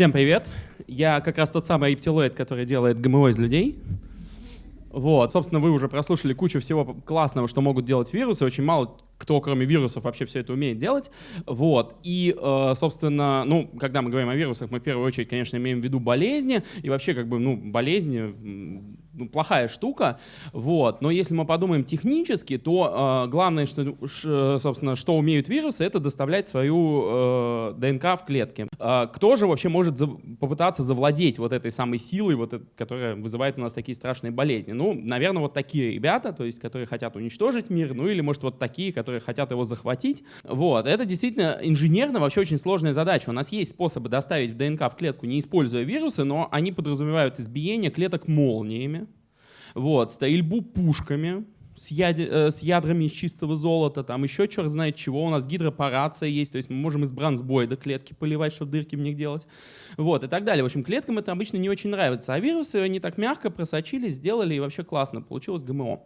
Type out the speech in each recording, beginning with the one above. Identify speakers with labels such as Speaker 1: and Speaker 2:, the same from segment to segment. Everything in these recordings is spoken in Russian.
Speaker 1: Всем привет. Я как раз тот самый рептилоид, который делает ГМО из людей. Вот, собственно, вы уже прослушали кучу всего классного, что могут делать вирусы. Очень мало кто, кроме вирусов, вообще все это умеет делать. Вот. И, э, собственно, ну, когда мы говорим о вирусах, мы в первую очередь, конечно, имеем в виду болезни. И вообще, как бы, ну, болезни ну, плохая штука. Вот. Но если мы подумаем технически, то э, главное, что, ш, собственно, что умеют вирусы, это доставлять свою э, ДНК в клетки. Э, кто же вообще может за, попытаться завладеть вот этой самой силой, вот, которая вызывает у нас такие страшные болезни? Ну, наверное, вот такие ребята, то есть, которые хотят уничтожить мир, ну или, может, вот такие, которые хотят его захватить. Вот. Это действительно инженерно вообще очень сложная задача. У нас есть способы доставить ДНК в клетку, не используя вирусы, но они подразумевают избиение клеток молниями, вот, стрельбу пушками, с, яд... э, с ядрами из чистого золота, там еще черт знает чего, у нас гидропарация есть, то есть мы можем из бронзбойда клетки поливать, чтобы дырки в них делать, вот, и так далее. В общем, клеткам это обычно не очень нравится, а вирусы они так мягко просочились, сделали, и вообще классно, получилось ГМО.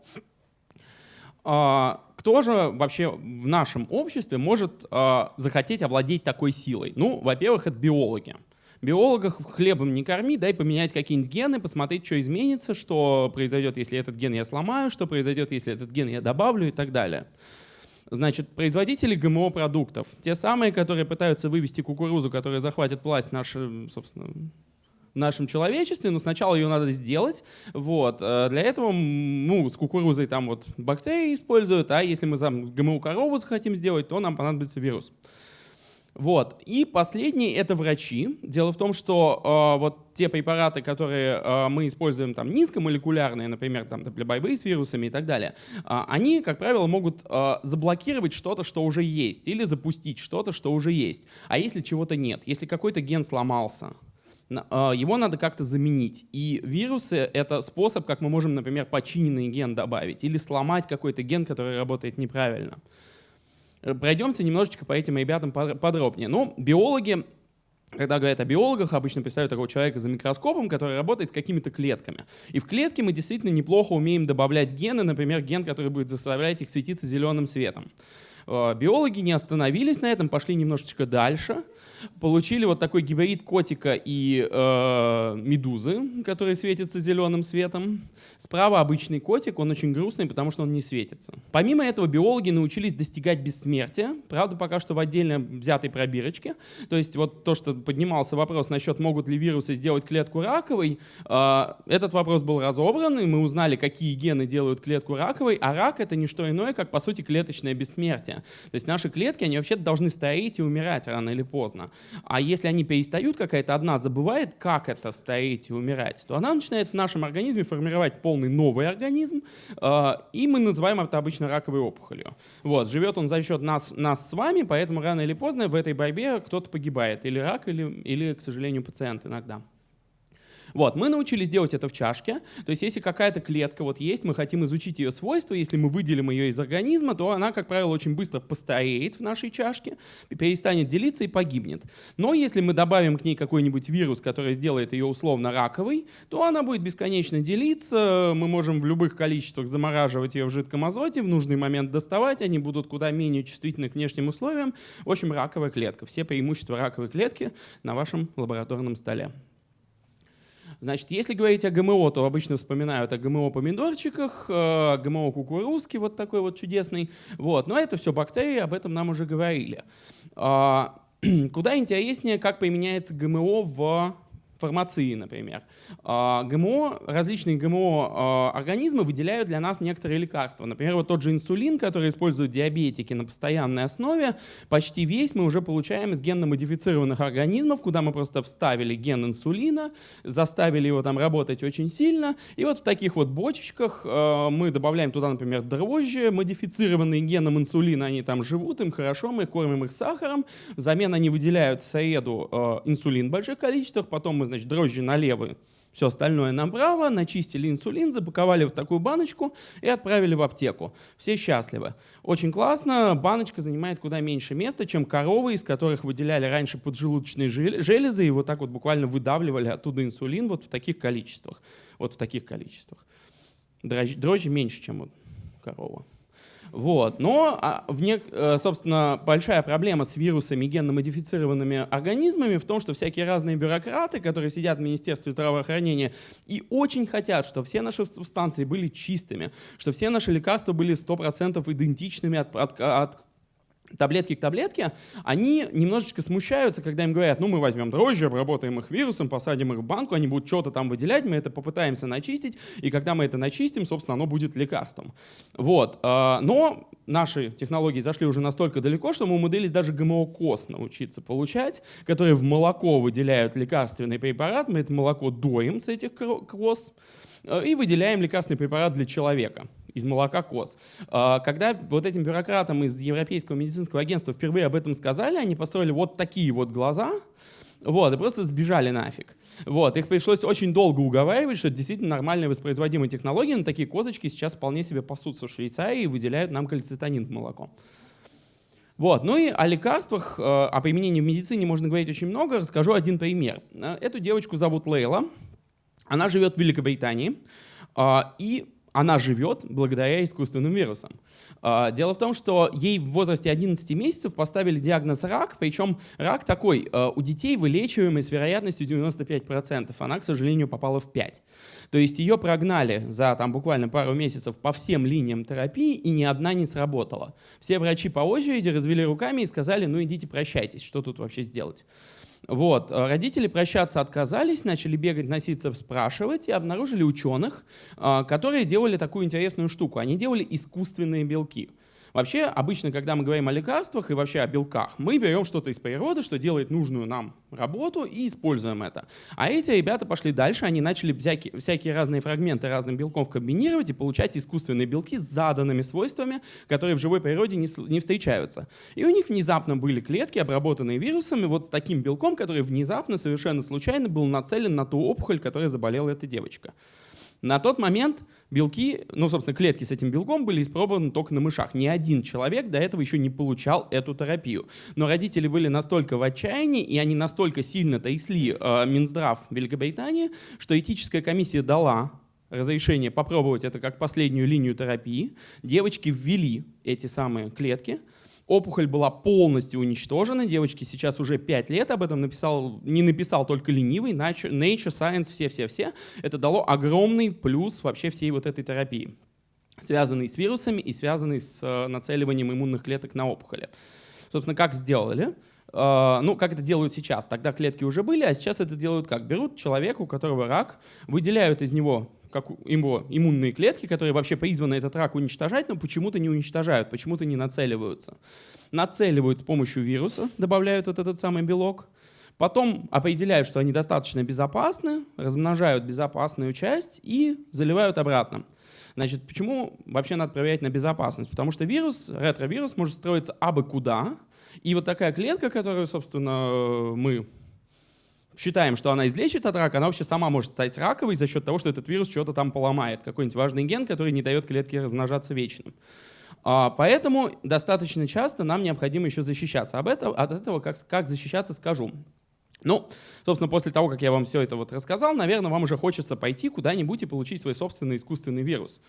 Speaker 1: А, кто же вообще в нашем обществе может а, захотеть овладеть такой силой? Ну, во-первых, это биологи. Биологов хлебом не корми, дай поменять какие-нибудь гены, посмотреть, что изменится, что произойдет, если этот ген я сломаю, что произойдет, если этот ген я добавлю и так далее. Значит, производители ГМО-продуктов, те самые, которые пытаются вывести кукурузу, которая захватит власть нашей, собственно, в нашем человечестве, но сначала ее надо сделать. Вот. Э, для этого ну, с кукурузой там вот бактерии используют, а если мы там ГМО-корову захотим сделать, то нам понадобится вирус. Вот. И последний — это врачи. Дело в том, что э, вот те препараты, которые э, мы используем там низкомолекулярные, например, там, для борьбы с вирусами и так далее, э, они, как правило, могут э, заблокировать что-то, что уже есть, или запустить что-то, что уже есть. А если чего-то нет, если какой-то ген сломался, а, его надо как-то заменить. И вирусы — это способ, как мы можем, например, починенный ген добавить или сломать какой-то ген, который работает неправильно. Пройдемся немножечко по этим ребятам подробнее. Ну, биологи когда говорят о биологах, обычно представляют такого человека за микроскопом, который работает с какими-то клетками. И в клетке мы действительно неплохо умеем добавлять гены, например, ген, который будет заставлять их светиться зеленым светом. Э, биологи не остановились на этом, пошли немножечко дальше получили вот такой гибрид котика и э, медузы, который светится зеленым светом. Справа обычный котик, он очень грустный, потому что он не светится. Помимо этого, биологи научились достигать бессмертия, правда, пока что в отдельно взятой пробирочке. То есть вот то, что поднимался вопрос насчет, могут ли вирусы сделать клетку раковой, э, этот вопрос был разобран, и мы узнали, какие гены делают клетку раковой, а рак — это не что иное, как, по сути, клеточное бессмертие. То есть наши клетки, они вообще должны стареть и умирать рано или поздно. А если они перестают, какая-то одна забывает, как это стареть и умирать, то она начинает в нашем организме формировать полный новый организм, э, и мы называем это обычно раковой опухолью. Вот, живет он за счет нас, нас с вами, поэтому рано или поздно в этой борьбе кто-то погибает, или рак, или, или, к сожалению, пациент иногда. Вот, мы научились делать это в чашке. То есть если какая-то клетка вот есть, мы хотим изучить ее свойства, если мы выделим ее из организма, то она, как правило, очень быстро постареет в нашей чашке, перестанет делиться и погибнет. Но если мы добавим к ней какой-нибудь вирус, который сделает ее условно раковой, то она будет бесконечно делиться, мы можем в любых количествах замораживать ее в жидком азоте, в нужный момент доставать, они будут куда менее чувствительны к внешним условиям. В общем, раковая клетка. Все преимущества раковой клетки на вашем лабораторном столе. Значит, если говорить о ГМО, то обычно вспоминают о ГМО-помидорчиках, э, ГМО-кукурузки вот такой вот чудесный. Вот. Но это все бактерии, об этом нам уже говорили. А, куда интереснее, как применяется ГМО в фармации, например. А, ГМО, различные ГМО-организмы а, выделяют для нас некоторые лекарства. Например, вот тот же инсулин, который используют диабетики на постоянной основе, почти весь мы уже получаем из генно-модифицированных организмов, куда мы просто вставили ген инсулина, заставили его там работать очень сильно, и вот в таких вот бочечках а, мы добавляем туда, например, дрожжи, модифицированные геном инсулина, они там живут, им хорошо, мы кормим их сахаром, взамен они выделяют в среду инсулин в больших количествах, потом мы, значит, дрожжи налево, все остальное направо, начистили инсулин, запаковали в такую баночку и отправили в аптеку. Все счастливы. Очень классно, баночка занимает куда меньше места, чем коровы, из которых выделяли раньше поджелудочные железы и вот так вот буквально выдавливали оттуда инсулин вот в таких количествах. Вот в таких количествах. Дрожжи, меньше, чем вот корова. Вот. Но, а, в не, э, собственно, большая проблема с вирусами генно-модифицированными организмами в том, что всякие разные бюрократы, которые сидят в Министерстве здравоохранения и очень хотят, чтобы все наши субстанции были чистыми, что все наши лекарства были 100% идентичными от, от, от таблетки к таблетке, они немножечко смущаются, когда им говорят, ну мы возьмем дрожжи, обработаем их вирусом, посадим их в банку, они будут что-то там выделять, мы это попытаемся начистить, и когда мы это начистим, собственно, оно будет лекарством. Вот. А, но наши технологии зашли уже настолько далеко, что мы умудрились даже ГМО-коз научиться получать, которые в молоко выделяют лекарственный препарат, мы это молоко доим с этих коз, э, и выделяем лекарственный препарат для человека из молока коз. А, когда вот этим бюрократам из Европейского медицинского агентства впервые об этом сказали, они построили вот такие вот глаза, вот, и просто сбежали нафиг. Вот, их пришлось очень долго уговаривать, что это действительно нормальная воспроизводимая технология, но такие козочки сейчас вполне себе пасутся в Швейцарии и выделяют нам кальцитонин в молоко. Вот. Ну и о лекарствах, э, о применении в медицине можно говорить очень много. Расскажу один пример. Э, эту девочку зовут Лейла. Она живет в Великобритании. А, и она живет благодаря искусственным вирусам. А, дело в том, что ей в возрасте 11 месяцев поставили диагноз рак, причем рак такой, а, у детей вылечиваемый с вероятностью 95%, она, к сожалению, попала в 5. То есть ее прогнали за там, буквально пару месяцев по всем линиям терапии, и ни одна не сработала. Все врачи по очереди развели руками и сказали, ну идите прощайтесь, что тут вообще сделать. Вот. Э, родители прощаться отказались, начали бегать, носиться, спрашивать и обнаружили ученых, э, которые делали такую интересную штуку. Они делали искусственные белки. Вообще, обычно, когда мы говорим о лекарствах и вообще о белках, мы берем что-то из природы, что делает нужную нам работу и используем это. А эти ребята пошли дальше, они начали всякие, всякие разные фрагменты разных белков комбинировать и получать искусственные белки с заданными свойствами, которые в живой природе не, не встречаются. И у них внезапно были клетки, обработанные вирусами, вот с таким белком, который внезапно, совершенно случайно был нацелен на ту опухоль, которой заболела эта девочка. На тот момент белки, ну, собственно, клетки с этим белком были испробованы только на мышах. Ни один человек до этого еще не получал эту терапию. Но родители были настолько в отчаянии, и они настолько сильно трясли э, Минздрав Великобритании, что этическая комиссия дала разрешение попробовать это как последнюю линию терапии. Девочки ввели эти самые клетки, Опухоль была полностью уничтожена. Девочке сейчас уже 5 лет. Об этом написал, не написал только ленивый. Nature, Science, все-все-все. Это дало огромный плюс вообще всей вот этой терапии, связанный с вирусами и связанный с э, нацеливанием иммунных клеток на опухоли. Собственно, как сделали? Uh, ну, как это делают сейчас. Тогда клетки уже были, а сейчас это делают как? Берут человека, у которого рак, выделяют из него как его иммунные клетки, которые вообще призваны этот рак уничтожать, но почему-то не уничтожают, почему-то не нацеливаются. Нацеливают с помощью вируса, добавляют вот этот самый белок, потом определяют, что они достаточно безопасны, размножают безопасную часть и заливают обратно. Значит, почему вообще надо проверять на безопасность? Потому что вирус, ретровирус может строиться абы куда, и вот такая клетка, которую, собственно, мы считаем, что она излечит от рака, она вообще сама может стать раковой за счет того, что этот вирус что-то там поломает, какой-нибудь важный ген, который не дает клетке размножаться вечным. А, поэтому достаточно часто нам необходимо еще защищаться. Об этом, от этого как, как защищаться скажу. Ну, собственно, после того, как я вам все это вот рассказал, наверное, вам уже хочется пойти куда-нибудь и получить свой собственный искусственный вирус.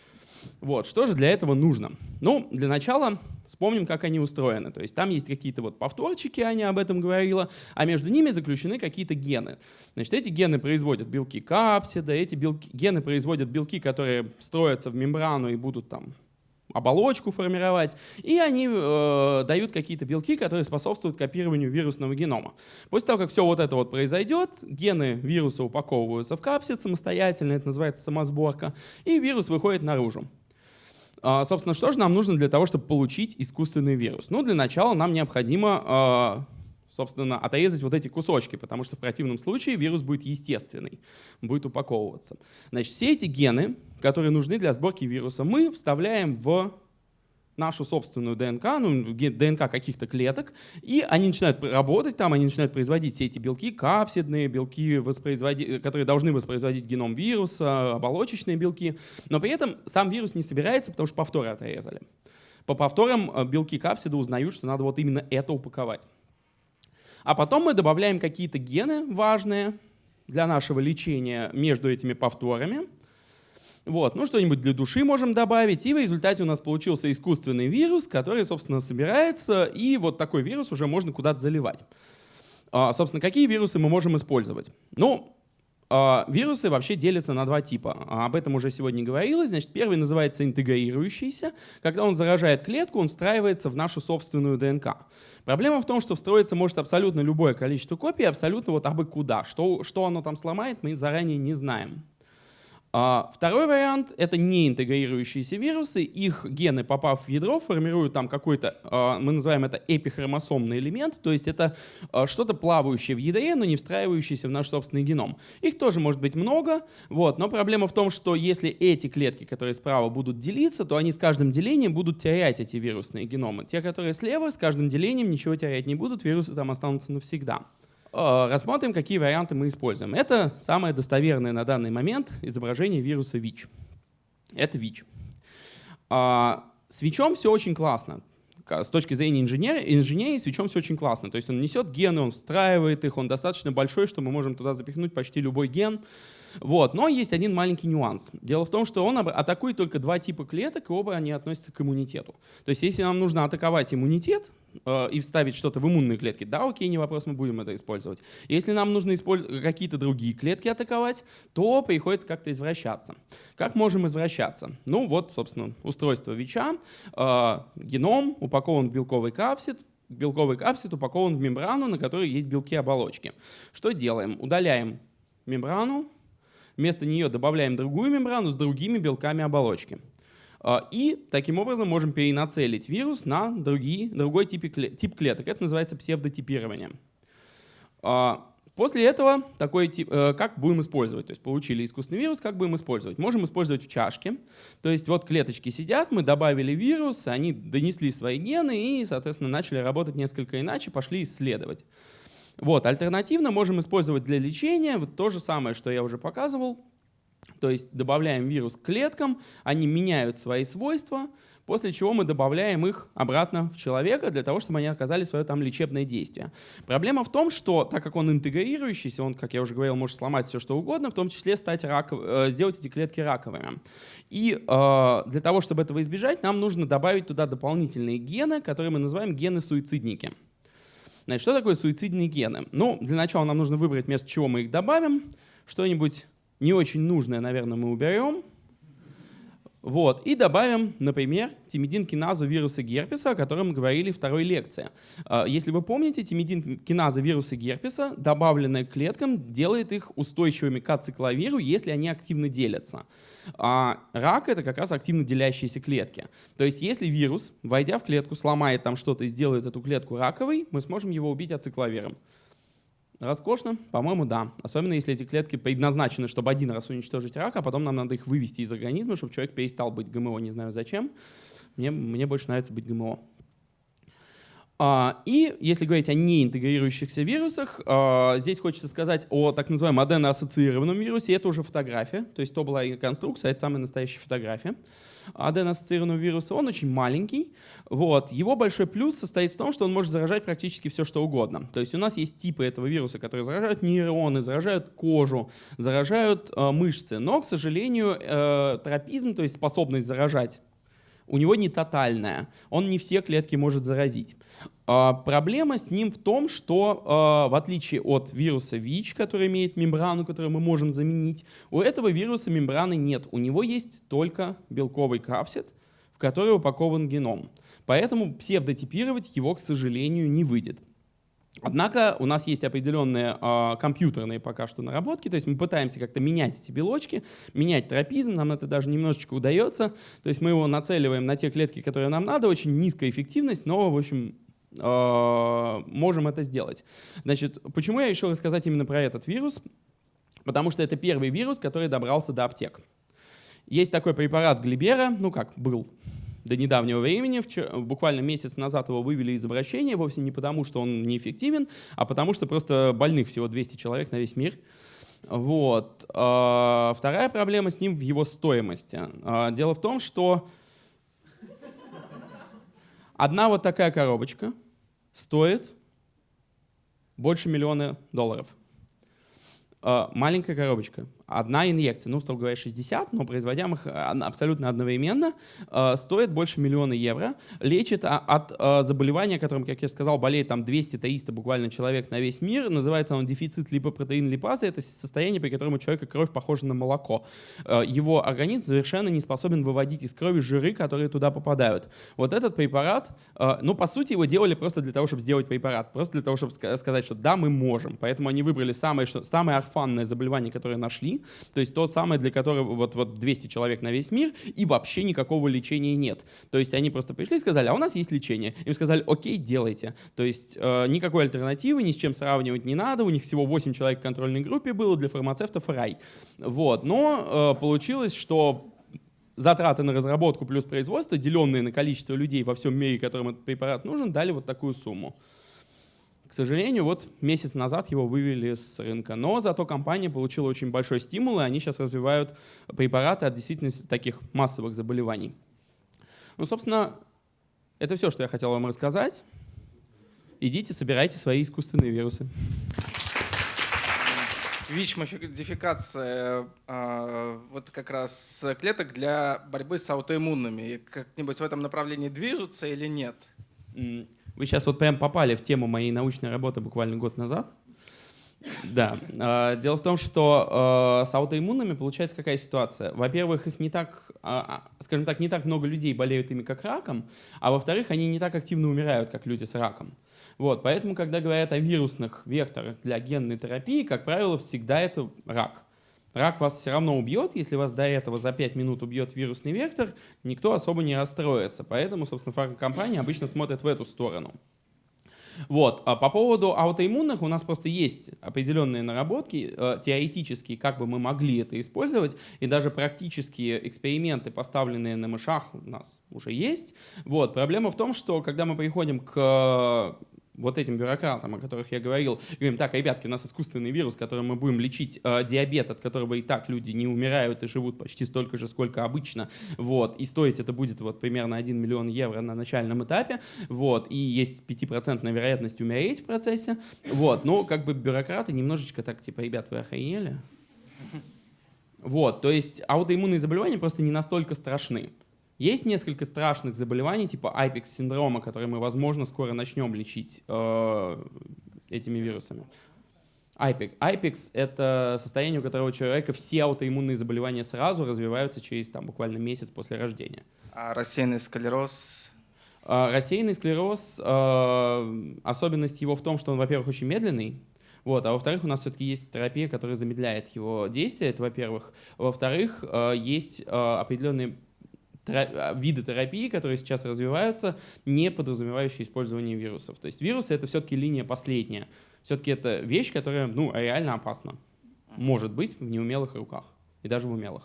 Speaker 1: Вот, что же для этого нужно? Ну, для начала вспомним, как они устроены. То есть там есть какие-то вот повторчики, Аня об этом говорила, а между ними заключены какие-то гены. Значит, эти гены производят белки капсида, эти белки, гены производят белки, которые строятся в мембрану и будут там оболочку формировать, и они э, дают какие-то белки, которые способствуют копированию вирусного генома. После того, как все вот это вот произойдет, гены вируса упаковываются в капсид самостоятельно, это называется самосборка, и вирус выходит наружу. А, собственно, что же нам нужно для того, чтобы получить искусственный вирус? Ну, для начала нам необходимо а, собственно, отрезать вот эти кусочки, потому что в противном случае вирус будет естественный, будет упаковываться. Значит, все эти гены, которые нужны для сборки вируса, мы вставляем в нашу собственную ДНК, ну, ДНК каких-то клеток, и они начинают работать там, они начинают производить все эти белки, капсидные белки, которые должны воспроизводить геном вируса, оболочечные белки, но при этом сам вирус не собирается, потому что повторы отрезали. По повторам э, белки капсида узнают, что надо вот именно это упаковать. А потом мы добавляем какие-то гены важные для нашего лечения между этими повторами. Вот, ну что-нибудь для души можем добавить, и в результате у нас получился искусственный вирус, который, собственно, собирается, и вот такой вирус уже можно куда-то заливать. А, собственно, какие вирусы мы можем использовать? Ну, вирусы вообще делятся на два типа. А, об этом уже сегодня говорилось. Значит, первый называется интегрирующийся. Когда он заражает клетку, он встраивается в нашу собственную ДНК. Проблема в том, что встроиться может абсолютно любое количество копий, абсолютно вот абы куда. Что, что оно там сломает, мы заранее не знаем. А, второй вариант — это не интегрирующиеся вирусы. Их гены, попав в ядро, формируют там какой-то, а, мы называем это эпихромосомный элемент, то есть это а, что-то плавающее в ядре, но не встраивающееся в наш собственный геном. Их тоже может быть много, вот, но проблема в том, что если эти клетки, которые справа будут делиться, то они с каждым делением будут терять эти вирусные геномы. Те, которые слева, с каждым делением ничего терять не будут, вирусы там останутся навсегда. Э, рассмотрим, какие варианты мы используем. Это самое достоверное на данный момент изображение вируса ВИЧ. Это ВИЧ. А, с ВИЧом все очень классно. С точки зрения инженерии, инженерии с ВИЧом все очень классно. То есть он несет гены, он встраивает их, он достаточно большой, что мы можем туда запихнуть почти любой ген. Вот. Но есть один маленький нюанс. Дело в том, что он атакует только два типа клеток, и оба они относятся к иммунитету. То есть если нам нужно атаковать иммунитет э, и вставить что-то в иммунные клетки, да, окей, не вопрос, мы будем это использовать. Если нам нужно какие-то другие клетки атаковать, то приходится как-то извращаться. Как можем извращаться? Ну вот, собственно, устройство ВИЧа. Э, геном упакован в белковый капсид, белковый капсид упакован в мембрану, на которой есть белки оболочки. Что делаем? Удаляем мембрану, Вместо нее добавляем другую мембрану с другими белками оболочки. А, и таким образом можем перенацелить вирус на другие, другой тип, тип клеток. Это называется псевдотипирование. А, после этого такой тип, э, как будем использовать? То есть получили искусственный вирус, как будем использовать? Можем использовать в чашке. То есть вот клеточки сидят, мы добавили вирус, они донесли свои гены и, соответственно, начали работать несколько иначе, пошли исследовать. Вот, альтернативно можем использовать для лечения вот то же самое, что я уже показывал. То есть добавляем вирус к клеткам, они меняют свои свойства, после чего мы добавляем их обратно в человека для того, чтобы они оказали свое там лечебное действие. Проблема в том, что так как он интегрирующийся, он, как я уже говорил, может сломать все что угодно, в том числе стать раков... Э, сделать эти клетки раковыми. И э, для того, чтобы этого избежать, нам нужно добавить туда дополнительные гены, которые мы называем гены-суицидники. Значит, что такое суицидные гены? Ну, для начала нам нужно выбрать место, чего мы их добавим. Что-нибудь не очень нужное, наверное, мы уберем. Вот, и добавим, например, тимидин-киназу вируса герпеса, о котором мы говорили в второй лекции. А, если вы помните, тимидин-киназа вируса герпеса, добавленная к клеткам, делает их устойчивыми к ацикловиру, если они активно делятся. А рак — это как раз активно делящиеся клетки. То есть если вирус, войдя в клетку, сломает там что-то и сделает эту клетку раковой, мы сможем его убить ацикловиром. Роскошно? По-моему, да. Особенно если эти клетки предназначены, чтобы один раз уничтожить рак, а потом нам надо их вывести из организма, чтобы человек перестал быть ГМО. Не знаю зачем. Мне, мне больше нравится быть ГМО. А, и если говорить о неинтегрирующихся вирусах, а, здесь хочется сказать о так называемом аденоассоциированном вирусе. Это уже фотография, то есть то была конструкция, это самая настоящая фотография аденоассоциированного вируса. Он очень маленький. Вот. Его большой плюс состоит в том, что он может заражать практически все, что угодно. То есть у нас есть типы этого вируса, которые заражают нейроны, заражают кожу, заражают мышцы. Но, к сожалению, э, тропизм, то есть способность заражать у него не тотальная, он не все клетки может заразить. А, проблема с ним в том, что а, в отличие от вируса ВИЧ, который имеет мембрану, которую мы можем заменить, у этого вируса мембраны нет. У него есть только белковый капсид, в который упакован геном. Поэтому псевдотипировать его, к сожалению, не выйдет. Однако у нас есть определенные э, компьютерные пока что наработки, то есть мы пытаемся как-то менять эти белочки, менять тропизм, нам это даже немножечко удается, то есть мы его нацеливаем на те клетки, которые нам надо, очень низкая эффективность, но, в общем, э, можем это сделать. Значит, почему я решил рассказать именно про этот вирус? Потому что это первый вирус, который добрался до аптек. Есть такой препарат Глибера, ну как, был, до недавнего времени. Буквально месяц назад его вывели из обращения, вовсе не потому, что он неэффективен, а потому что просто больных всего 200 человек на весь мир. Вот. А, вторая проблема с ним в его стоимости. А, дело в том, что одна вот такая коробочка стоит больше миллиона долларов. А, маленькая коробочка. Одна инъекция, ну, строго говоря, 60, но производя их абсолютно одновременно, э, стоит больше миллиона евро, лечит от э, заболевания, которым, как я сказал, болеет там 200-300 буквально человек на весь мир, называется он дефицит липопротеин липазы, это состояние, при котором у человека кровь похожа на молоко. Э, его организм совершенно не способен выводить из крови жиры, которые туда попадают. Вот этот препарат, ну, по сути, его делали просто для того, чтобы сделать препарат, просто для того, чтобы сказать, что да, мы можем. Поэтому они выбрали самое, что, самое орфанное заболевание, которое нашли, то есть тот самый, для которого вот, вот 200 человек на весь мир, и вообще никакого лечения нет. То есть они просто пришли и сказали, а у нас есть лечение. Им сказали, окей, делайте. То есть э, никакой альтернативы, ни с чем сравнивать не надо, у них всего 8 человек в контрольной группе было, для фармацевтов рай. Вот. Но э, получилось, что затраты на разработку плюс производство, деленные на количество людей во всем мире, которым этот препарат нужен, дали вот такую сумму. К сожалению, вот месяц назад его вывели с рынка, но зато компания получила очень большой стимул, и они сейчас развивают препараты от действительно таких массовых заболеваний. Ну, собственно, это все, что я хотел вам рассказать. Идите, собирайте свои искусственные вирусы.
Speaker 2: ВИЧ-модификация э, вот как раз клеток для борьбы с аутоиммунными. Как-нибудь в этом направлении движутся или нет?
Speaker 1: Вы сейчас вот прям попали в тему моей научной работы буквально год назад. Да. А, дело в том, что а, с аутоиммунными получается какая ситуация. Во-первых, их не так, а, скажем так, не так много людей болеют ими как раком, а во-вторых, они не так активно умирают, как люди с раком. Вот, поэтому, когда говорят о вирусных векторах для генной терапии, как правило, всегда это рак. Рак вас все равно убьет, если вас до этого за 5 минут убьет вирусный вектор, никто особо не расстроится. Поэтому, собственно, фармкомпания обычно смотрит в эту сторону. Вот. А по поводу аутоиммунных у нас просто есть определенные наработки, э, теоретические, как бы мы могли это использовать, и даже практические эксперименты, поставленные на мышах, у нас уже есть. Вот. Проблема в том, что когда мы приходим к вот этим бюрократам, о которых я говорил, говорим, так, ребятки, у нас искусственный вирус, которым мы будем лечить э, диабет, от которого и так люди не умирают и живут почти столько же, сколько обычно, вот, и стоить это будет вот примерно 1 миллион евро на начальном этапе, вот, и есть 5% вероятность умереть в процессе, вот, но как бы бюрократы немножечко так, типа, ребят, вы охренели? Вот, то есть аутоиммунные заболевания просто не настолько страшны. Есть несколько страшных заболеваний, типа IPEX-синдрома, которые мы, возможно, скоро начнем лечить э, этими вирусами. IPEX. IPEX — это состояние, у которого у человека все аутоиммунные заболевания сразу развиваются через там, буквально месяц после рождения.
Speaker 2: А рассеянный склероз?
Speaker 1: А, рассеянный склероз, э, особенность его в том, что он, во-первых, очень медленный, вот, а во-вторых, у нас все-таки есть терапия, которая замедляет его действие, это во-первых. Во-вторых, э, есть э, определенные виды терапии, которые сейчас развиваются, не подразумевающие использование вирусов. То есть вирусы — это все-таки линия последняя. Все-таки это вещь, которая ну, реально опасна. Может быть в неумелых руках. И даже в умелых.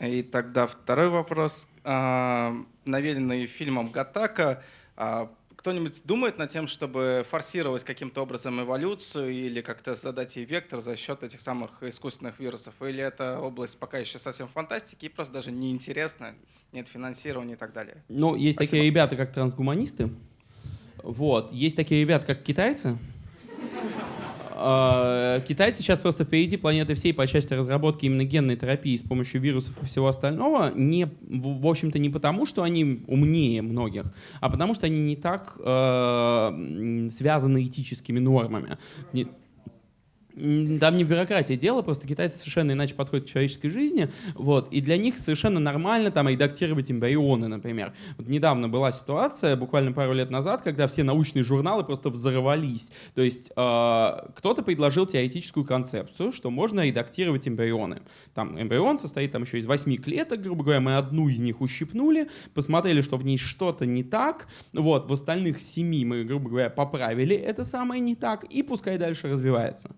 Speaker 2: И тогда второй вопрос. А, навеянный фильмом «Гатака», а, кто-нибудь думает над тем, чтобы форсировать каким-то образом эволюцию или как-то задать ей вектор за счет этих самых искусственных вирусов? Или эта область пока еще совсем фантастики и просто даже неинтересна, нет финансирования и так далее?
Speaker 1: Ну, есть Спасибо. такие ребята, как трансгуманисты. Вот. Есть такие ребята, как китайцы. А, китайцы сейчас просто впереди планеты всей по части разработки именно генной терапии с помощью вирусов и всего остального. Не, в общем-то, не потому, что они умнее многих, а потому что они не так э, связаны этическими нормами. Там не в бюрократии дело, просто китайцы совершенно иначе подходят к человеческой жизни, вот, и для них совершенно нормально там редактировать эмбрионы, например. Вот недавно была ситуация, буквально пару лет назад, когда все научные журналы просто взорвались. То есть э, кто-то предложил теоретическую концепцию, что можно редактировать эмбрионы. Там эмбрион состоит там еще из восьми клеток, грубо говоря, мы одну из них ущипнули, посмотрели, что в ней что-то не так, вот, в остальных семи мы, грубо говоря, поправили это самое не так, и пускай дальше развивается.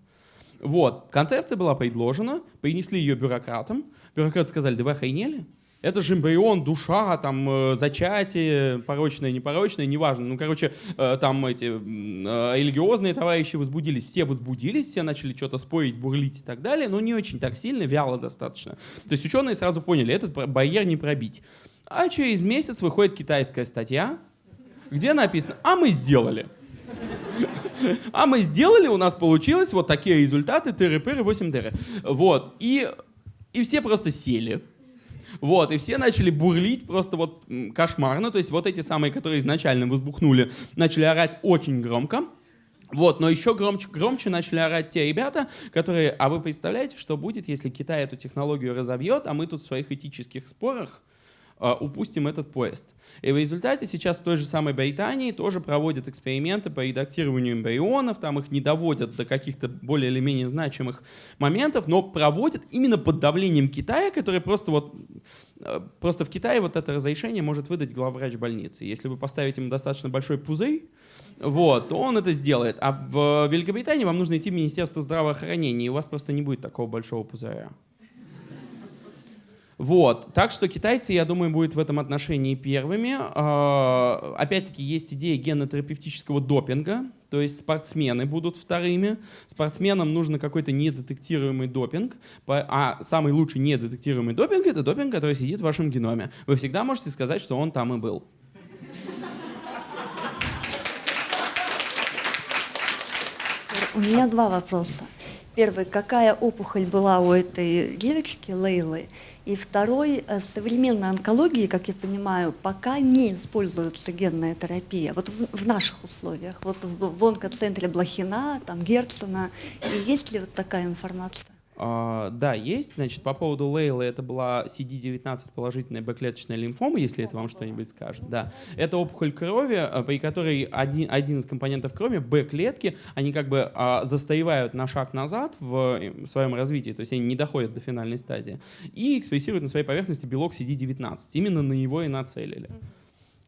Speaker 1: Вот, концепция была предложена, принесли ее бюрократам. Бюрократы сказали, да вы охренели? Это же эмбрион, душа, там, э, зачатие, порочное, непорочное, неважно. Ну, короче, э, там эти э, религиозные товарищи возбудились, все возбудились, все начали что-то спорить, бурлить и так далее, но не очень так сильно, вяло достаточно. То есть ученые сразу поняли, этот барьер не пробить. А через месяц выходит китайская статья, где написано, а мы сделали. А мы сделали, у нас получилось вот такие результаты, тыры-пыры, 8 дыры. Вот, и, и все просто сели. Вот, и все начали бурлить просто вот кошмарно. То есть вот эти самые, которые изначально возбухнули, начали орать очень громко. Вот, но еще громче, громче начали орать те ребята, которые, а вы представляете, что будет, если Китай эту технологию разовьет, а мы тут в своих этических спорах упустим этот поезд. И в результате сейчас в той же самой Британии тоже проводят эксперименты по редактированию эмбрионов, там их не доводят до каких-то более или менее значимых моментов, но проводят именно под давлением Китая, который просто вот э, Просто в Китае вот это разрешение может выдать главврач больницы. Если вы поставите ему достаточно большой пузырь, вот, то он это сделает. А в Великобритании вам нужно идти в Министерство здравоохранения, и у вас просто не будет такого большого пузыря. Вот. Так что китайцы, я думаю, будут в этом отношении первыми. А, опять-таки есть идея генотерапевтического допинга, то есть спортсмены будут вторыми. Спортсменам нужно какой-то недетектируемый допинг, а самый лучший недетектируемый допинг — это допинг, который сидит в вашем геноме. Вы всегда можете сказать, что он там и был.
Speaker 3: У меня два вопроса. Первый, какая опухоль была у этой девочки Лейлы? И второй, э, в современной онкологии, как я понимаю, пока не используется генная терапия. Вот в, в наших условиях, вот в, в онкоцентре Блохина, там Герцена, и есть ли вот такая информация?
Speaker 1: Uh, да, есть. Значит, по поводу Лейлы, это была CD19 положительная бэклеточная лимфома, если это вам что-нибудь скажет. Да. Это опухоль крови, а, при которой один, один из компонентов крови, Б-клетки, они как бы uh, застаивают на шаг назад в, в своем развитии, то есть они не доходят до финальной стадии, и экспрессируют на своей поверхности белок CD19. Именно на него и нацелили.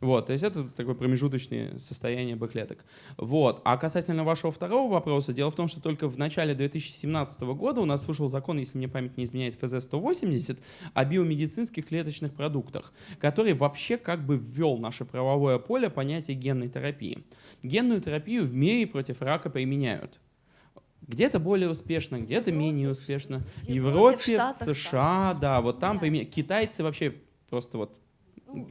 Speaker 1: Вот, то есть это такое промежуточное состояние Б-клеток. Вот. А касательно вашего второго вопроса, дело в том, что только в начале 2017 года у нас вышел закон, если мне память не изменяет, ФЗ-180 о биомедицинских клеточных продуктах, который вообще как бы ввел наше правовое поле понятие генной терапии. Генную терапию в мире против рака применяют. Где-то более успешно, где-то менее успешно. В Европе, в США, да, вот там да. китайцы вообще просто вот... Ну,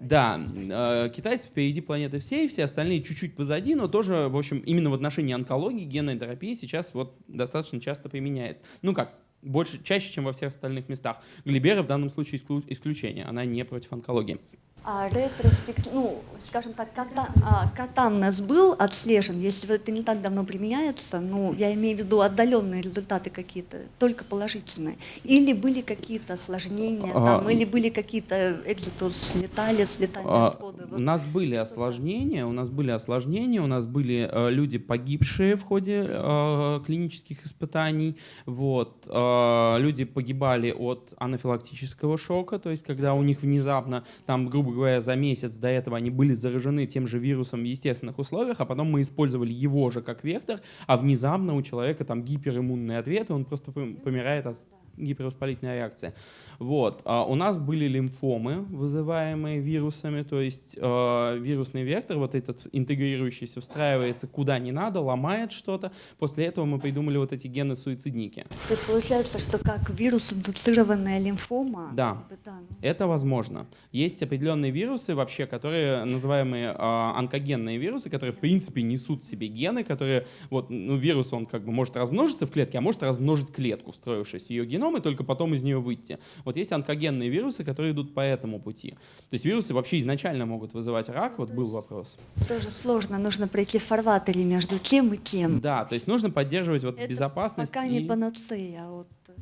Speaker 1: да, э, китайцы впереди планеты всей, все остальные чуть-чуть позади, но тоже, в общем, именно в отношении онкологии генной терапии сейчас вот достаточно часто применяется. Ну как, больше, чаще, чем во всех остальных местах. Глибера в данном случае исключение, она не против онкологии.
Speaker 3: А ретроспект, ну, скажем так, ката, а, катаннес был отслежен, если это не так давно применяется, ну, я имею в виду отдаленные результаты какие-то, только положительные. Или были какие-то осложнения, а, там, или были какие-то экзитус леталис, летальные а?
Speaker 1: Вот. У нас были осложнения, у нас были осложнения, у нас были э, люди, погибшие в ходе э, клинических испытаний, вот, э, люди погибали от анафилактического шока, то есть когда у них внезапно, там, грубо говоря, за месяц до этого они были заражены тем же вирусом в естественных условиях, а потом мы использовали его же как вектор, а внезапно у человека там гипериммунный ответ, и он просто помирает от гипервоспалительная реакция. Вот. А у нас были лимфомы, вызываемые вирусами, то есть э, вирусный вектор, вот этот интегрирующийся, встраивается куда не надо, ломает что-то. После этого мы придумали вот эти гены-суицидники.
Speaker 3: То есть получается, что как вирус-индуцированная лимфома?
Speaker 1: Да, ну. это возможно. Есть определенные вирусы вообще, которые называемые э, онкогенные вирусы, которые в принципе несут в себе гены, которые, вот, ну, вирус, он как бы может размножиться в клетке, а может размножить клетку, встроившись в ее геном, геном и только потом из нее выйти. Вот есть онкогенные вирусы, которые идут по этому пути. То есть вирусы вообще изначально могут вызывать рак, вот был вопрос.
Speaker 3: Тоже сложно, нужно пройти в фарватере между тем и тем.
Speaker 1: Да, то есть нужно поддерживать вот Это безопасность.
Speaker 3: пока не панацея, а вот
Speaker 1: а,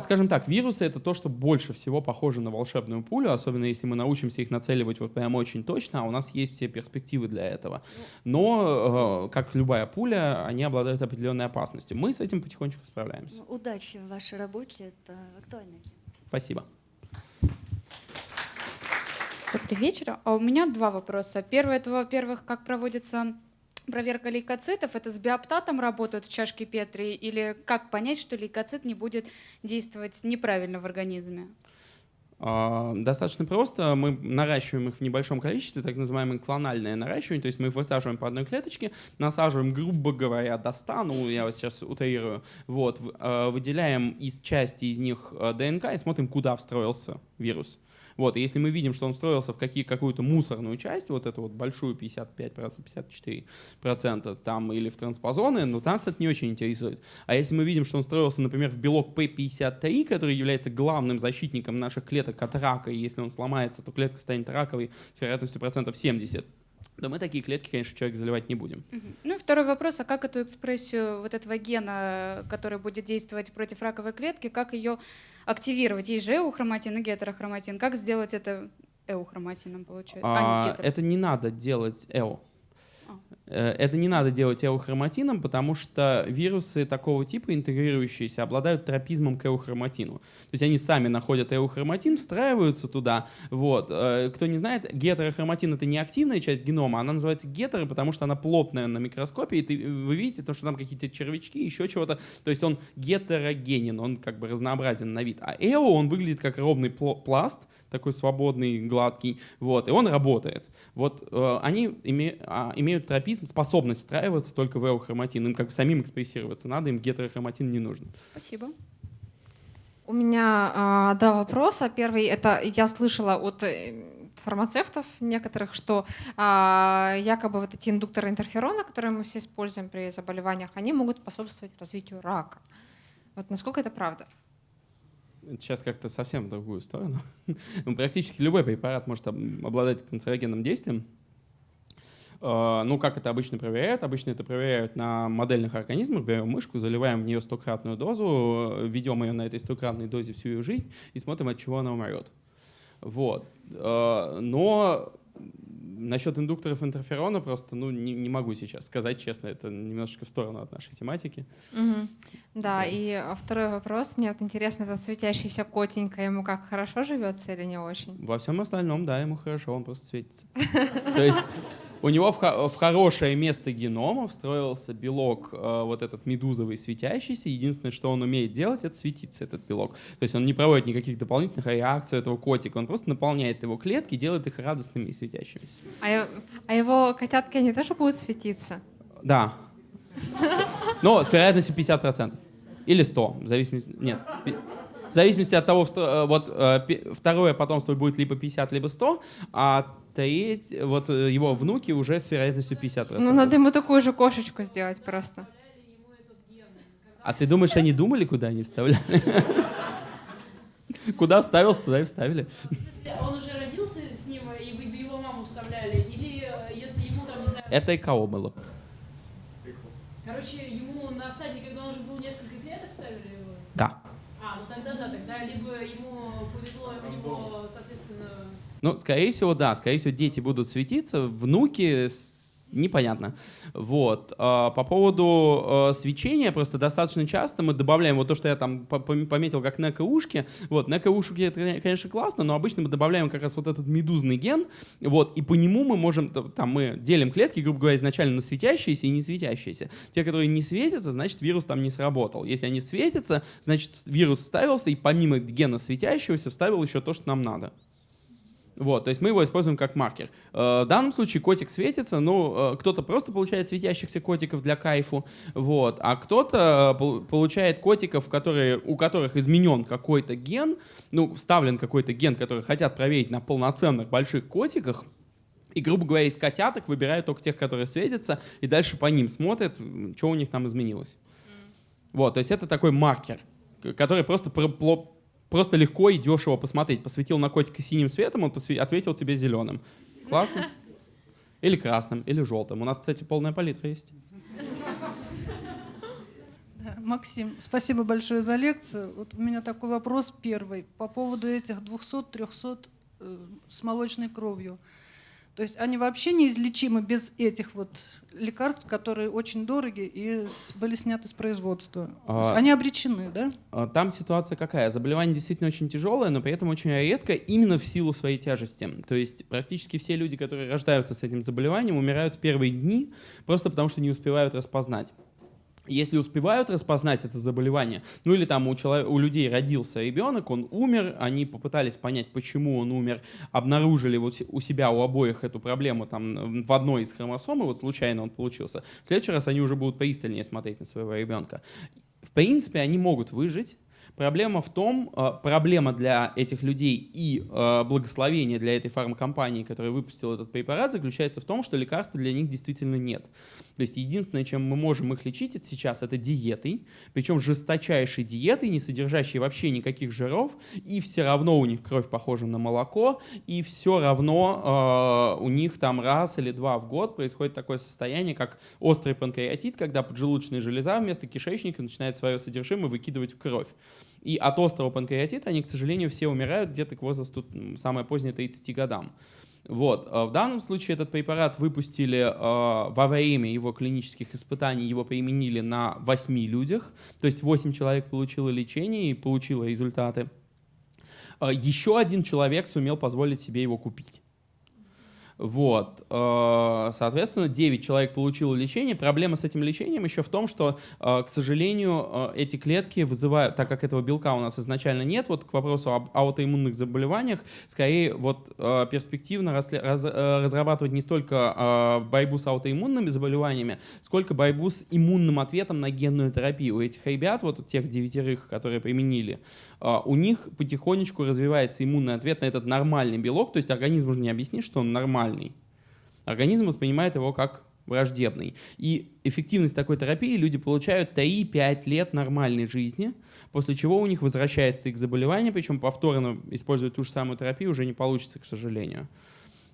Speaker 1: скажем так, вирусы — это то, что больше всего похоже на волшебную пулю, особенно если мы научимся их нацеливать вот прям очень точно, а у нас есть все перспективы для этого. Но, а, как любая пуля, они обладают определенной опасностью. Мы с этим потихонечку справляемся.
Speaker 3: Ну, удачи в вашей работе, это актуально.
Speaker 1: Спасибо.
Speaker 4: Добрый вечер. А у меня два вопроса. Первый — это, во-первых, как проводится проверка лейкоцитов, это с биоптатом работают в чашке Петри или как понять, что лейкоцит не будет действовать неправильно в организме?
Speaker 1: А, достаточно просто. Мы наращиваем их в небольшом количестве, так называемое клональное наращивание. То есть мы их высаживаем по одной клеточке, насаживаем, грубо говоря, до 100, ну я вот сейчас утрирую, вот, а, выделяем из части из них а, ДНК и смотрим, куда встроился вирус. Вот, и если мы видим, что он встроился в какие, какую-то мусорную часть, вот эту вот большую 55%, 54% там, или в транспозоны, ну, нас это не очень интересует. А если мы видим, что он строился, например, в белок P53, который является главным защитником наших клеток от рака, и если он сломается, то клетка станет раковой с вероятностью процентов 70, то мы такие клетки, конечно, человек заливать не будем.
Speaker 4: Ну и второй вопрос, а как эту экспрессию вот этого гена, который будет действовать против раковой клетки, как ее активировать? Есть же эухроматин и гетерохроматин. Как сделать это эухроматином, получается?
Speaker 1: А, а не это не надо делать эо. Э, это не надо делать эухроматином, потому что вирусы такого типа, интегрирующиеся, обладают тропизмом к эухроматину. То есть они сами находят эухроматин, встраиваются туда. Вот. Э, кто не знает, гетерохроматин — это не активная часть генома, она называется гетеро, потому что она плотная на микроскопе, и ты, вы видите, то, что там какие-то червячки, еще чего-то. То есть он гетерогенен, он как бы разнообразен на вид. А эо, он выглядит как ровный пласт, такой свободный, гладкий, вот, и он работает. Вот э, они име, а, имеют тропизм, способность встраиваться только в эохроматин, им как самим экспрессироваться надо, им гетерохроматин не нужен.
Speaker 4: Спасибо.
Speaker 5: У меня а, два вопроса. Первый это я слышала от э, фармацевтов некоторых, что а, якобы вот эти индукторы интерферона, которые мы все используем при заболеваниях, они могут способствовать развитию рака. Вот насколько это правда?
Speaker 1: Сейчас как-то совсем в другую сторону. Ну, практически любой препарат может обладать канцерогенным действием. А, ну, как это обычно проверяют? Обычно это проверяют на модельных организмах. Берем мышку, заливаем в нее стократную дозу, ведем ее на этой стократной дозе всю ее жизнь и смотрим, от чего она умрет. Вот. А, но насчет индукторов интерферона просто ну, не, не могу сейчас сказать честно, это немножечко в сторону от нашей тематики.
Speaker 5: Угу. Да, и второй вопрос. Мне вот интересно, этот светящийся котенька, ему как, хорошо живется или не очень?
Speaker 1: Во всем остальном, да, ему хорошо, он просто светится. То есть у него в, в хорошее место генома встроился белок, э, вот этот медузовый светящийся. Единственное, что он умеет делать, это светиться, этот белок. То есть он не проводит никаких дополнительных реакций этого котика. Он просто наполняет его клетки, делает их радостными и светящимися.
Speaker 5: А, а его котятки, они тоже будут светиться?
Speaker 1: Да. Но с вероятностью 50%. Или 100, в зависимости... Нет, в зависимости от того, э, вот э, второе потомство будет либо 50, либо 100, а треть, вот э, его внуки уже с вероятностью 50%.
Speaker 5: Ну, надо ему такую же кошечку сделать просто.
Speaker 1: А ты думаешь, они думали, куда они вставляли? Куда вставился, туда и вставили.
Speaker 6: Он уже родился с ним, и вы его маму вставляли? Или это ему там, не знаю...
Speaker 1: Это ИКО было.
Speaker 6: Короче, ему на стадии, когда он уже был несколько клеток, ставили его?
Speaker 1: Да.
Speaker 6: Тогда да, тогда либо ему повезло, него, соответственно...
Speaker 1: Ну, скорее всего, да, скорее всего, дети будут светиться, внуки непонятно. Вот. А, по поводу а, свечения, просто достаточно часто мы добавляем вот то, что я там пометил как НКУшки. Вот, НКУшки это, конечно, классно, но обычно мы добавляем как раз вот этот медузный ген, вот, и по нему мы можем, там, мы делим клетки, грубо говоря, изначально на светящиеся и не светящиеся. Те, которые не светятся, значит, вирус там не сработал. Если они светятся, значит, вирус вставился, и помимо гена светящегося вставил еще то, что нам надо. Вот, то есть мы его используем как маркер. Э, в данном случае котик светится, ну, э, кто-то просто получает светящихся котиков для кайфу, вот, а кто-то э, получает котиков, которые, у которых изменен какой-то ген, ну, вставлен какой-то ген, который хотят проверить на полноценных больших котиках, и, грубо говоря, из котяток выбирают только тех, которые светятся, и дальше по ним смотрят, что у них там изменилось. Вот, то есть это такой маркер, который просто просто легко и дешево посмотреть. Посветил на котика синим светом, он ответил тебе зеленым. Классно? Или красным, или желтым. У нас, кстати, полная палитра есть.
Speaker 7: Максим, спасибо большое за лекцию. Вот у меня такой вопрос первый по поводу этих 200-300 э, с молочной кровью. То есть они вообще неизлечимы без этих вот лекарств, которые очень дороги и были сняты с производства. А, они обречены, да?
Speaker 1: А, там ситуация какая? Заболевание действительно очень тяжелое, но при этом очень редко именно в силу своей тяжести. То есть практически все люди, которые рождаются с этим заболеванием, умирают в первые дни просто потому, что не успевают распознать если успевают распознать это заболевание, ну или там у, человека, у людей родился ребенок, он умер, они попытались понять, почему он умер, обнаружили вот у себя у обоих эту проблему там в одной из хромосом, и вот случайно он получился. В следующий раз они уже будут пристальнее смотреть на своего ребенка. В принципе, они могут выжить, Проблема в том, э, проблема для этих людей и э, благословение для этой фармкомпании, которая выпустила этот препарат, заключается в том, что лекарства для них действительно нет. То есть единственное, чем мы можем их лечить сейчас, это диетой, причем жесточайшей диетой, не содержащей вообще никаких жиров, и все равно у них кровь похожа на молоко, и все равно э, у них там раз или два в год происходит такое состояние, как острый панкреатит, когда поджелудочная железа вместо кишечника начинает свое содержимое выкидывать в кровь. И от острого панкреатита они, к сожалению, все умирают где-то к возрасту самое позднее 30 годам. Вот. В данном случае этот препарат выпустили э, во время его клинических испытаний, его применили на 8 людях, то есть 8 человек получило лечение и получило результаты. Э, еще один человек сумел позволить себе его купить. Вот. Э, соответственно, 9 человек получило лечение. Проблема с этим лечением еще в том, что, э, к сожалению, э, эти клетки вызывают, так как этого белка у нас изначально нет, вот к вопросу об аутоиммунных заболеваниях, скорее вот перспективно разрабатывать не столько борьбу с аутоиммунными заболеваниями, сколько борьбу с иммунным ответом на генную терапию. У этих ребят, вот у тех девятерых, которые применили, у них потихонечку развивается иммунный ответ на этот нормальный белок, то есть организм уже не объяснит, что он нормальный, нормальный. Организм воспринимает его как враждебный. И эффективность такой терапии люди получают 3-5 лет нормальной жизни, после чего у них возвращается их заболевание, причем повторно использовать ту же самую терапию уже не получится, к сожалению.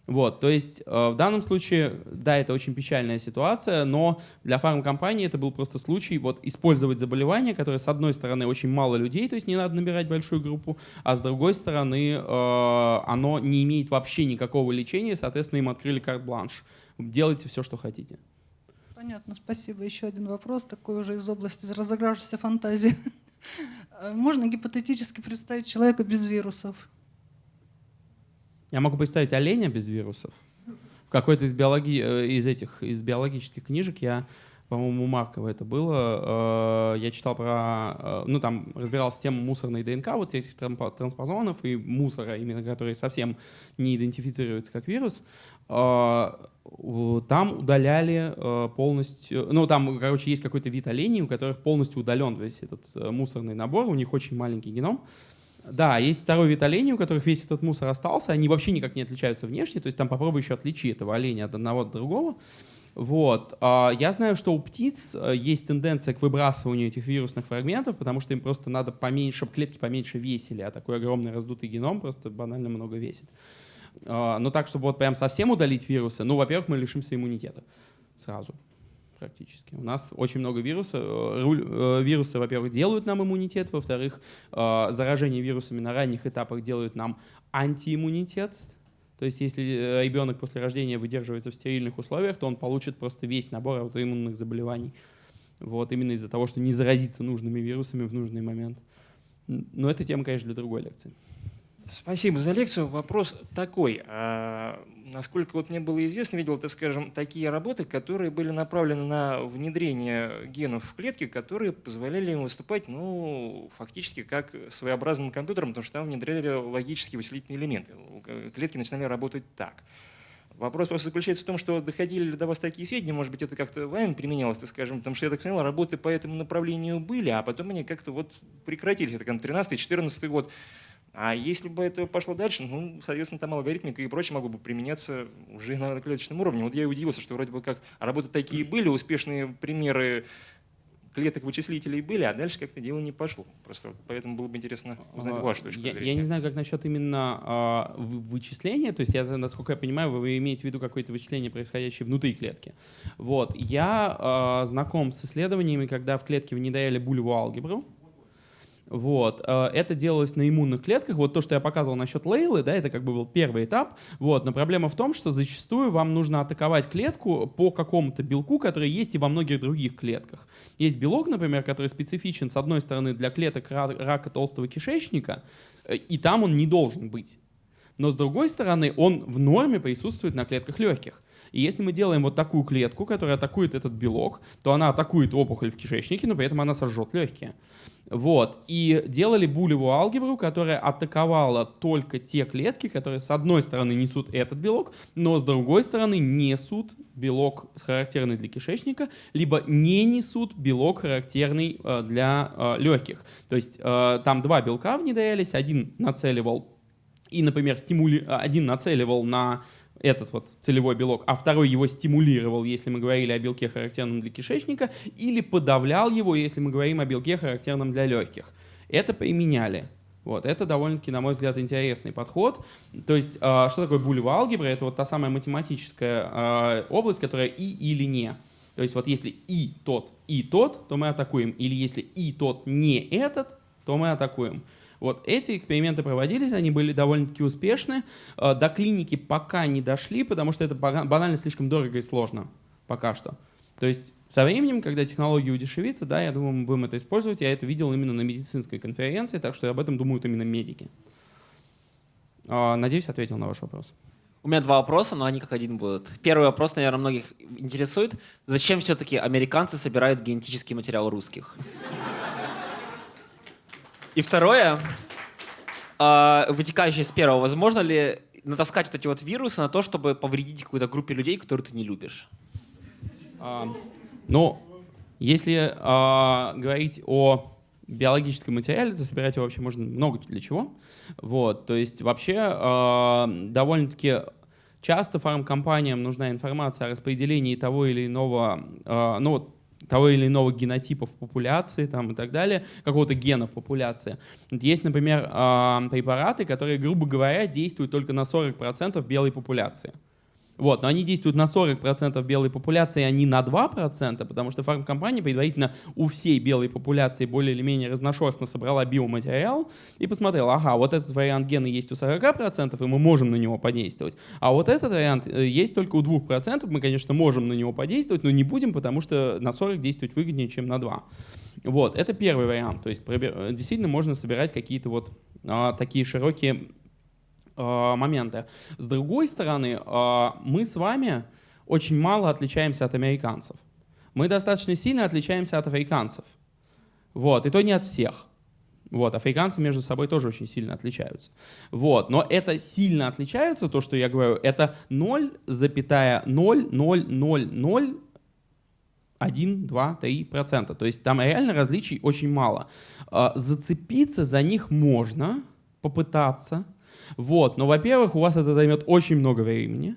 Speaker 1: Вот, то есть э, в данном случае, да, это очень печальная ситуация, но для фармкомпании это был просто случай вот использовать заболевание, которое с одной стороны очень мало людей, то есть не надо набирать большую группу, а с другой стороны э, оно не имеет вообще никакого лечения, соответственно им открыли карт-бланш. Делайте все, что хотите.
Speaker 7: Понятно, спасибо. Еще один вопрос, такой уже из области разыгравшейся фантазии. Можно гипотетически представить человека без вирусов?
Speaker 1: Я могу представить оленя без вирусов. В какой-то из, биологи... Э, из этих из биологических книжек я, по-моему, Маркова это было, э, я читал про, э, ну там разбирался тему мусорной ДНК, вот этих транспозонов и мусора, именно которые совсем не идентифицируются как вирус. Там удаляли полностью, ну там, короче, есть какой-то вид оленей, у которых полностью удален весь этот мусорный набор, у них очень маленький геном. Да, есть второй вид оленей, у которых весь этот мусор остался, они вообще никак не отличаются внешне, то есть там попробуй еще отличи этого оленя от одного от другого. Вот. А, я знаю, что у птиц э, есть тенденция к выбрасыванию этих вирусных фрагментов, потому что им просто надо поменьше, чтобы клетки поменьше весили, а такой огромный раздутый геном просто банально много весит. А, но так, чтобы вот прям совсем удалить вирусы, ну, во-первых, мы лишимся иммунитета сразу практически. У нас очень много вирусов. Э, э, вирусы, во-первых, делают нам иммунитет, во-вторых, э, заражение вирусами на ранних этапах делают нам антииммунитет. То есть если ребенок после рождения выдерживается в стерильных условиях, то он получит просто весь набор аутоиммунных заболеваний. Вот, именно из-за того, что не заразиться нужными вирусами в нужный момент. Но это тема, конечно, для другой лекции.
Speaker 8: Спасибо за лекцию. Вопрос такой. А, насколько вот мне было известно, видел, так скажем, такие работы, которые были направлены на внедрение генов в клетки, которые позволяли им выступать, ну, фактически как своеобразным компьютером, потому что там внедряли логические вычислительные элементы. Клетки начинали работать так. Вопрос просто заключается в том, что доходили ли до вас такие сведения, может быть, это как-то вами применялось, так скажем, потому что, я так понял, работы по этому направлению были, а потом они как-то вот прекратились. Это 13-14 год. А если бы это пошло дальше, ну, соответственно, там алгоритмика и прочее могло бы применяться уже на клеточном уровне. Вот я и удивился, что вроде бы как работы такие были, успешные примеры клеток вычислителей были, а дальше как-то дело не пошло. Просто поэтому было бы интересно узнать а, вашу точку
Speaker 1: я,
Speaker 8: зрения.
Speaker 1: Я не знаю, как насчет именно а, вычисления, то есть, я, насколько я понимаю, вы имеете в виду какое-то вычисление, происходящее внутри клетки. Вот. Я а, знаком с исследованиями, когда в клетке внедряли булевую алгебру, вот. Э, это делалось на иммунных клетках. Вот то, что я показывал насчет Лейлы, да, это как бы был первый этап. Вот. Но проблема в том, что зачастую вам нужно атаковать клетку по какому-то белку, который есть и во многих других клетках. Есть белок, например, который специфичен, с одной стороны, для клеток рака толстого кишечника, э, и там он не должен быть. Но с другой стороны, он в норме присутствует на клетках легких. И если мы делаем вот такую клетку, которая атакует этот белок, то она атакует опухоль в кишечнике, но при этом она сожжет легкие. Вот. И делали булевую алгебру, которая атаковала только те клетки, которые с одной стороны несут этот белок, но с другой стороны несут белок характерный для кишечника, либо не несут белок характерный э, для э, легких. То есть э, там два белка внедрялись, один нацеливал и, например, стимули... один нацеливал на этот вот целевой белок, а второй его стимулировал, если мы говорили о белке, характерном для кишечника, или подавлял его, если мы говорим о белке, характерном для легких. Это применяли. Вот, это довольно-таки, на мой взгляд, интересный подход. То есть, э, что такое булевая алгебра? Это вот та самая математическая э, область, которая и или не. То есть, вот если и тот, и тот, то мы атакуем. Или если и тот не этот, то мы атакуем. Вот эти эксперименты проводились, они были довольно-таки успешны. Э, до клиники пока не дошли, потому что это банально слишком дорого и сложно пока что. То есть со временем, когда технология удешевится, да, я думаю, мы будем это использовать. Я это видел именно на медицинской конференции, так что об этом думают именно медики. Э, надеюсь, ответил на ваш вопрос.
Speaker 9: У меня два вопроса, но они как один будут. Первый вопрос, наверное, многих интересует. Зачем все-таки американцы собирают генетический материал русских? И второе, э, вытекающее из первого, возможно ли натаскать вот эти вот вирусы на то, чтобы повредить какой-то группе людей, которую ты не любишь?
Speaker 1: А, ну, если а, говорить о биологическом материале, то собирать его вообще можно много для чего. Вот, то есть вообще а, довольно-таки часто фармкомпаниям нужна информация о распределении того или иного, а, ну вот того или иного генотипа в популяции там, и так далее, какого-то гена в популяции. Есть, например, а, препараты, которые, грубо говоря, действуют только на 40% белой популяции. Вот, но они действуют на 40% белой популяции, а не на 2%, потому что фармкомпания предварительно у всей белой популяции более или менее разношерстно собрала биоматериал и посмотрела, ага, вот этот вариант гена есть у 40%, и мы можем на него подействовать, а вот этот вариант э, есть только у 2%, мы, конечно, можем на него подействовать, но не будем, потому что на 40 действовать выгоднее, чем на 2. Вот, это первый вариант, то есть действительно можно собирать какие-то вот а, такие широкие Э, моменты. С другой стороны, э, мы с вами очень мало отличаемся от американцев. Мы достаточно сильно отличаемся от африканцев. Вот, и то не от всех. Вот, африканцы между собой тоже очень сильно отличаются. Вот, но это сильно отличаются, то, что я говорю, это 0,00001, 1, 2, 3 процента. То есть там реально различий очень мало. Э, зацепиться за них можно, попытаться, вот, но, во-первых, у вас это займет очень много времени.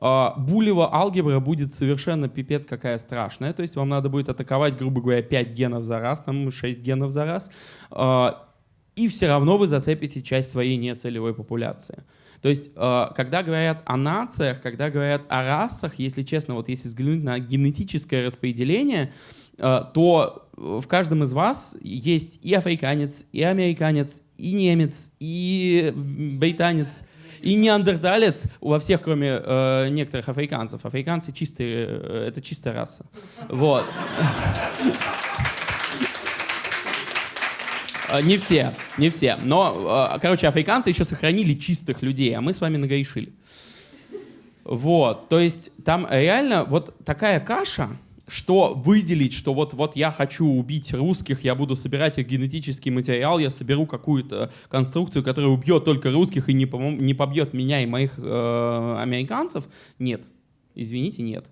Speaker 1: А, булева алгебра будет совершенно пипец какая страшная, то есть вам надо будет атаковать, грубо говоря, 5 генов за раз, там 6 генов за раз, а, и все равно вы зацепите часть своей нецелевой популяции. То есть, а, когда говорят о нациях, когда говорят о расах, если честно, вот если взглянуть на генетическое распределение, то в каждом из вас есть и африканец, и американец, и немец, и британец, и неандерталец во всех, кроме э, некоторых африканцев. Африканцы чистые, э, это чистая раса. Вот. Э, не все, не все. Но, э, короче, африканцы еще сохранили чистых людей, а мы с вами нагрешили. Вот, то есть там реально вот такая каша, что выделить, что вот, вот я хочу убить русских, я буду собирать их генетический материал, я соберу какую-то конструкцию, которая убьет только русских и не, не побьет меня и моих э, американцев, нет. Извините, нет.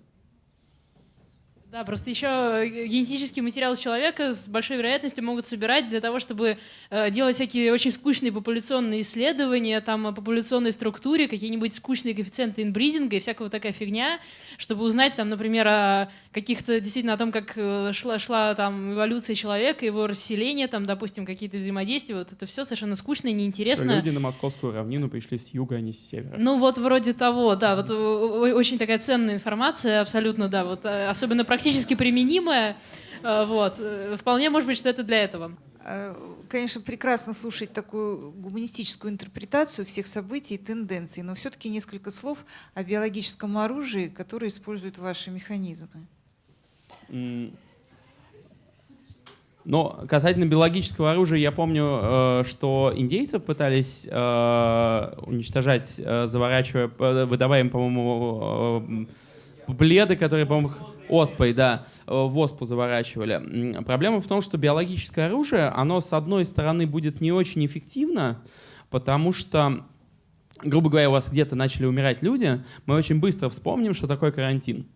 Speaker 6: Да, просто еще э, генетический материал человека с большой вероятностью могут собирать для того, чтобы э, делать всякие очень скучные популяционные исследования, там о популяционной структуре, какие-нибудь скучные коэффициенты инбридинга и всякого такая фигня, чтобы узнать, там, например, о каких-то действительно о том, как э, шла, шла там эволюция человека, его расселение, там, допустим, какие-то взаимодействия. Вот это все совершенно скучно и неинтересно.
Speaker 1: люди на московскую равнину пришли с юга, а не с севера.
Speaker 6: Ну вот вроде того, да, вот очень такая ценная информация, абсолютно, да, вот особенно практически практически применимое. Э, вот. Вполне может быть, что это для этого.
Speaker 10: Э, конечно, прекрасно слушать такую гуманистическую интерпретацию всех событий и тенденций, но все-таки несколько слов о биологическом оружии, которое используют ваши механизмы.
Speaker 1: Но касательно биологического оружия, я помню, э, что индейцев пытались уничтожать, заворачивая, выдавая им, по-моему, пледы, которые, по-моему, оспой, да, э, в оспу заворачивали. Проблема в том, что биологическое оружие, оно, с одной стороны, будет не очень эффективно, потому что грубо говоря, у вас где-то начали умирать люди, мы очень быстро вспомним, что такое карантин.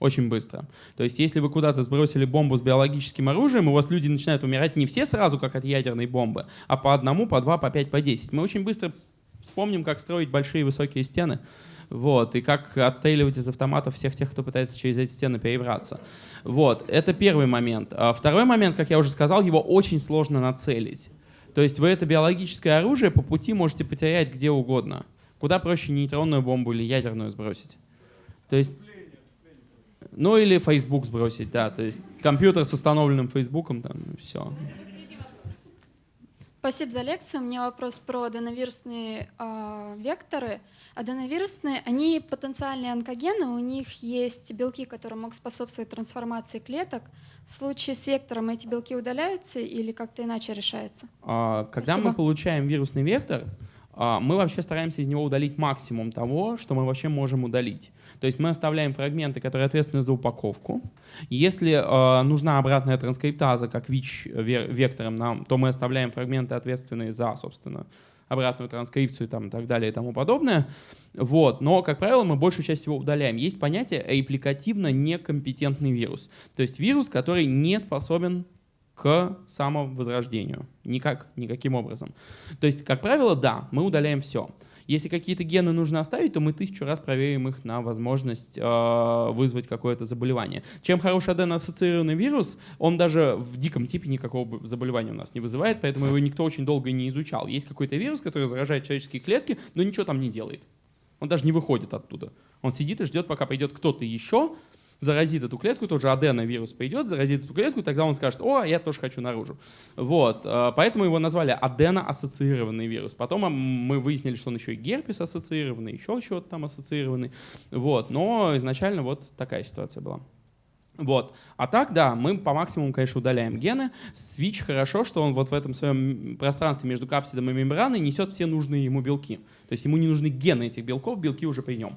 Speaker 1: Очень быстро. То есть, если вы куда-то сбросили бомбу с биологическим оружием, у вас люди начинают умирать не все сразу, как от ядерной бомбы, а по одному, по два, по пять, по десять. Мы очень быстро вспомним, как строить большие высокие стены. Вот, и как отстреливать из автоматов всех тех, кто пытается через эти стены перебраться. Вот, это первый момент. А второй момент, как я уже сказал, его очень сложно нацелить. То есть вы это биологическое оружие по пути можете потерять где угодно. Куда проще нейтронную бомбу или ядерную сбросить. То есть... Ну или Facebook сбросить, да. То есть компьютер с установленным Фейсбуком, там, все.
Speaker 11: Спасибо за лекцию. У меня вопрос про аденовирусные э, векторы. Аденовирусные, они потенциальные онкогены, у них есть белки, которые могут способствовать трансформации клеток. В случае с вектором эти белки удаляются или как-то иначе решается?
Speaker 1: А, Когда мы
Speaker 11: Спасибо.
Speaker 1: получаем вирусный вектор, мы вообще стараемся из него удалить максимум того, что мы вообще можем удалить. То есть мы оставляем фрагменты, которые ответственны за упаковку. Если э, нужна обратная транскриптаза, как ВИЧ-вектором нам, то мы оставляем фрагменты, ответственные за, собственно, обратную транскрипцию там, и так далее и тому подобное. Вот. Но, как правило, мы большую часть всего удаляем. Есть понятие репликативно некомпетентный вирус. То есть вирус, который не способен к самовозрождению. Никак, никаким образом. То есть, как правило, да, мы удаляем все. Если какие-то гены нужно оставить, то мы тысячу раз проверим их на возможность э, вызвать какое-то заболевание. Чем хороший аденоассоциированный вирус, он даже в диком типе никакого заболевания у нас не вызывает, поэтому его никто очень долго не изучал. Есть какой-то вирус, который заражает человеческие клетки, но ничего там не делает. Он даже не выходит оттуда. Он сидит и ждет, пока придет кто-то еще, заразит эту клетку, тот же аденовирус пойдет, заразит эту клетку, тогда он скажет, о, я тоже хочу наружу. Вот, э, поэтому его назвали адено-ассоциированный вирус. Потом мы выяснили, что он еще и герпес ассоциированный, еще чего-то там ассоциированный. Вот, но изначально вот такая ситуация была. Вот. А так, да, мы по максимуму, конечно, удаляем гены. Свич хорошо, что он вот в этом своем пространстве между капсидом и мембраной несет все нужные ему белки. То есть ему не нужны гены этих белков, белки уже при нем.